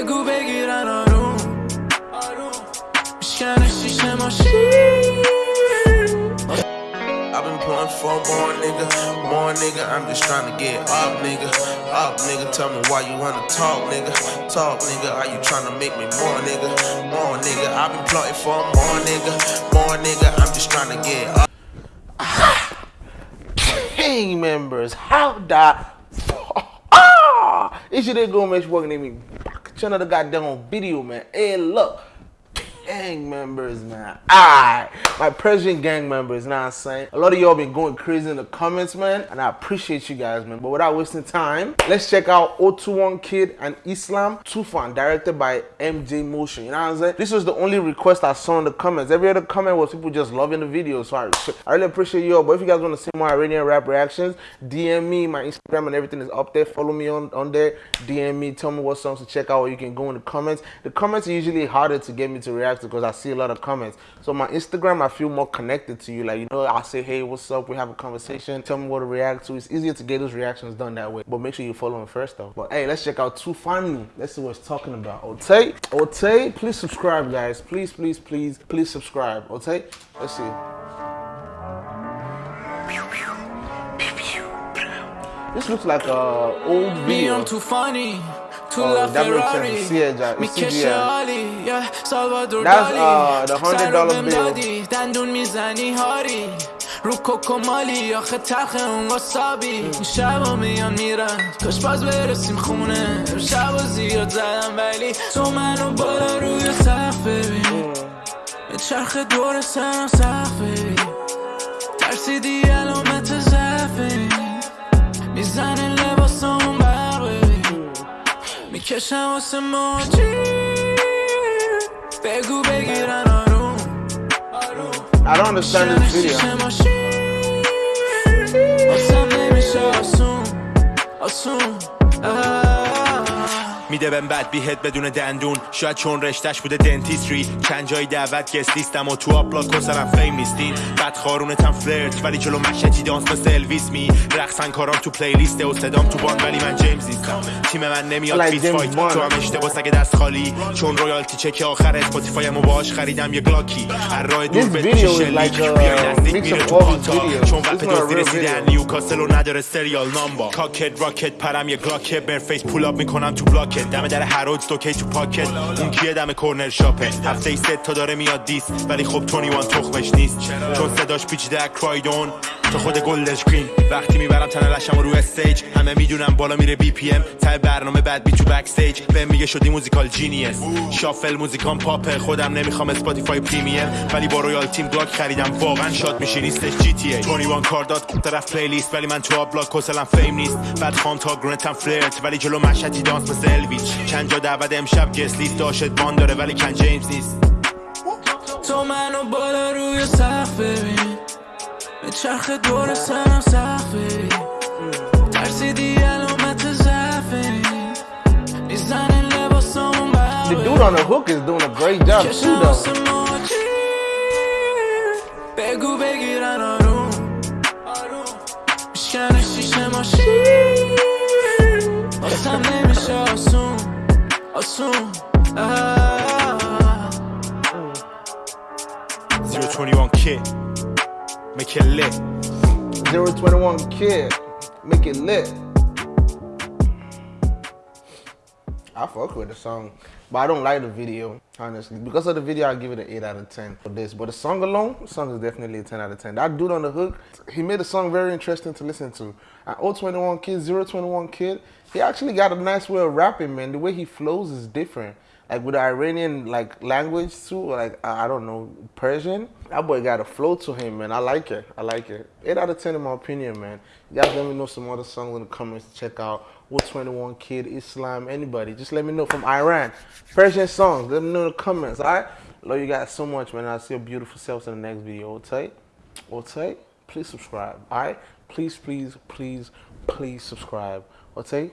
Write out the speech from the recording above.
بگو بگیرن آروم میشکنه شیشه ماشین I've been pulling for more nigga, more nigga. I'm just trying to get up, nigga. Up, nigga. Tell me why you wanna talk, nigga. Talk, nigga. Are you trying to make me more, nigga? More nigga. I've been plotting for more nigga, more nigga. I'm just trying to get up. Gang members, how the ah! It's your day go make sure working me back to another goddamn video, man. Hey, look, gang members, man. Alright, my Persian gang members, now I'm saying. A lot of y'all been going crazy in the comments, man, and I appreciate you guys, man. But without wasting time, let's check out 021 Kid and Islam Tufan, directed by MJ Motion. You know what I'm saying? This was the only request I saw in the comments. Every other comment was people just loving the video, so I, I really appreciate y'all. But if you guys want to see more Iranian rap reactions, DM me. My Instagram and everything is up there. Follow me on, on there. DM me. Tell me what songs to check out, or you can go in the comments. The comments are usually harder to get me to react because I see a lot of comments. So my Instagram, I feel more connected to you. Like, you know, I say, hey, what's up? We have a conversation. Tell me what to react to. It's easier to get those reactions done that way. But make sure you follow him first though. But hey, let's check out Two Funny. Let's see what he's talking about. Ote, Ote, please subscribe, guys. Please, please, please, please subscribe. Ote, let's see. This looks like a old video. Me, I'm too funny. تو oh, La Ferrari, Mickey Shali, yeah, Salvador دندون می‌زنی هاری رو کوکو مالی آخه تخ اون واسابی شبا میان میرن کاش باز برسیم خونه شبا زیاد زدم ولی تو منو بالا روی سقف ببین چرخ دور سنم سقف ببین ترسیدی میکشم واسه موجی بگو بگیرن آروم I don't understand this video. شیشه ماشین واسم نمیشه آسون آسون آه. میده بهم بد بیهت بدون دندون. شاید چون رشتش بوده دنتیستری چند جای دعوت گست لیستم و تو آپلاد کسرم فیم نیستین. بد خارونتم فلرت ولی جلو مشتی دانس مثل الویس می. رقصن کارام تو پلیلیست و صدام تو بان ولی من جیمز نیستم تیم من نمیاد James فایت. تو هم اشتباه سگ دست خالی. چون رویالتی چک آخر اسپاتیفایم و باش خریدم یه گلاکی هر راه دور به شلیک بیای نزدیک میره تو پاتا. چون وقت real رسیدن. نیوکاسل و نداره سریال نامبا کاکت راکت پرم یه گلاکت برفیس پول اپ می‌کنم تو بلاکت دم در هرودز دوکی تو پاکت. اون کیه دم کورنر شاپه. هفته ای ست تا داره میاد دیس. ولی خب تونی وان تخمش نیست. چون صداش پیچیده کرایدون تا خود گلدش گرین وقتی می‌برم تنه لشم رو استیج همه می‌دونم بالا میره بی پی ام تا برنامه بعد بی تو بک استیج بهم میگه شدی موزیکال جینیس شافل موزیکام پاپه خودم نمی‌خوام اسپاتیفای پریمیم ولی با رویال تیم بلاک خریدم واقعا شاد میشی نیستش جی تی ای تونی وان کار داد. طرف پلیلیست ولی من تو آبلاک کسلم فیم نیست. بعد خام تا گرنتم فلرت ولی جلو مشهدی دانس مثل الویچ چند جا دعوت امشب گست لیست داشت بان داره ولی کن جیمز نیست. تو منو بالا روی سقف ببین. به چرخ دور سرم سقف ببین. ترسیدی علامت ضعفه. می‌زنه لباسمون The dude on the hook is doing a great job too, though. بگو بگیرن آروم. میشکنه شیشه ماشین. واسم assume. Ah. 021 kid, make it lit. 021 kid, make it lit. I fuck with the song but I don't like the video, honestly. Because of the video, I give it an 8 out of 10 for this. But the song alone, the song is definitely a 10 out of 10. That dude on the hook, he made the song very interesting to listen to. And 021 Kid, 021 Kid, he actually got a nice way of rapping, man. The way he flows is different. Like with the Iranian like language too, like I don't know Persian. That boy got a flow to him, man. I like it. I like it. Eight out of ten in my opinion, man. You guys let me know some other songs in the comments to check out. What 21 Kid, Islam, anybody. Just let me know from Iran. Persian songs. Let me know in the comments. Alright? Love you guys so much, man. I'll see your beautiful selves in the next video. Okay? Okay? Please subscribe. Alright? Please, please, please, please subscribe. Okay?